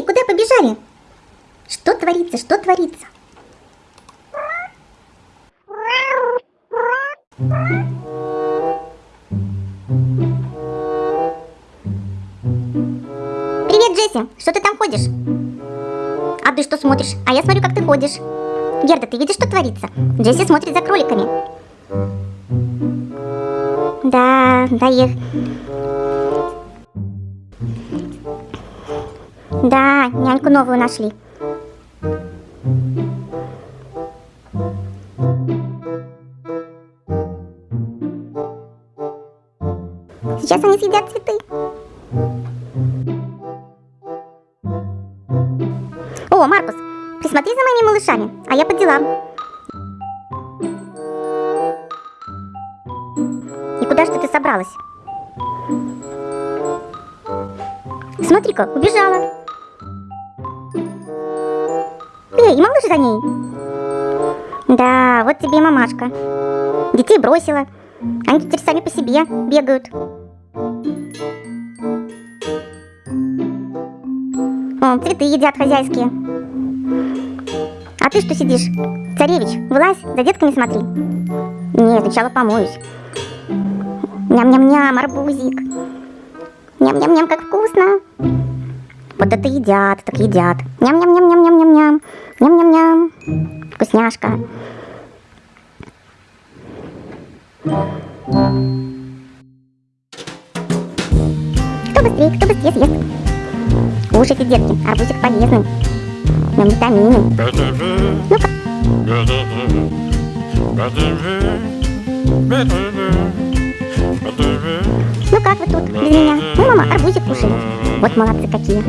Эй, куда побежали? Что творится, что творится? Привет, Джесси! Что ты там ходишь? А ты что смотришь? А я смотрю, как ты ходишь. Герда, ты видишь, что творится? Джесси смотрит за кроликами. Да, да, их... Да, няньку новую нашли. Сейчас они съедят цветы. О, Маркус, присмотри за моими малышами, а я по делам. И куда же ты собралась? Смотри-ка, убежала. Эй, и малыш за ней. Да, вот тебе и мамашка. Детей бросила. Они теперь сами по себе бегают. О, цветы едят хозяйские. А ты что сидишь? Царевич, вылазь, за детками смотри. Нет, сначала помоюсь. Ням-ням-ням, арбузик. Ням-ням-ням, как вкусно. Вот это едят, так едят. Ням-ням-ням-ням-ням-ням. Ням-ням-ням. Вкусняшка. Кто быстрее, кто быстрее съест. Кушайте, детки, арбузик полезный. Нам витамины. Ну-ка. Ну как вы тут без меня? Арбузик кушает. Вот молодцы какие.